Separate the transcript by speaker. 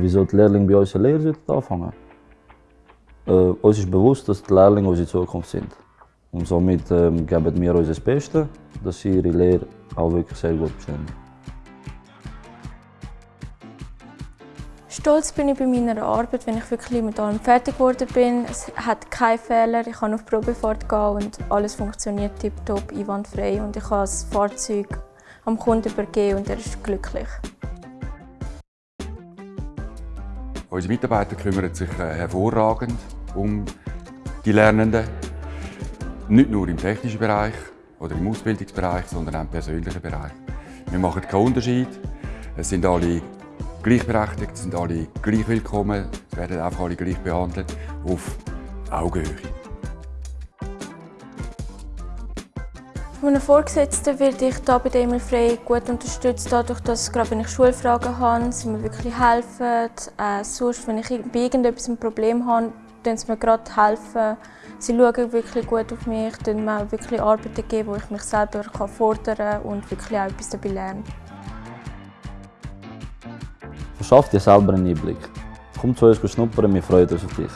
Speaker 1: Wieso die Lehrlinge bei uns eine Lehre anfangen äh, Uns ist bewusst, dass die Lehrlinge unsere Zukunft sind. Und somit ähm, geben wir uns das Beste, dass sie ihre Lehre auch wirklich sehr gut bestehen.
Speaker 2: Stolz bin ich bei meiner Arbeit, wenn ich wirklich mit allem fertig geworden bin. Es hat keine Fehler, ich kann auf Probefahrt gehen und alles funktioniert tiptop, einwandfrei und ich kann das Fahrzeug am Kunden übergeben und er ist glücklich.
Speaker 3: Unsere Mitarbeiter kümmern sich äh, hervorragend um die Lernenden. Nicht nur im technischen Bereich oder im Ausbildungsbereich, sondern auch im persönlichen Bereich. Wir machen keinen Unterschied. Es sind alle gleichberechtigt, es sind alle gleich willkommen, es werden einfach alle gleich behandelt, auf Augenhöhe.
Speaker 2: Von meinen Vorgesetzten werde ich hier bei Emil Frey gut unterstützt, dadurch, dass gerade wenn ich Schulfragen habe, sie mir wirklich helfen. Äh, sonst, wenn ich bei irgendetwas ein Problem habe, dann sie mir gerade helfen. Sie schauen wirklich gut auf mich, dann mir wirklich Arbeiten geben, wo ich mich selber fordern kann und wirklich auch etwas dabei lernen.
Speaker 1: Verschaff dir selber einen Einblick. Komm zu uns schnuppern, wir freuen uns auf dich.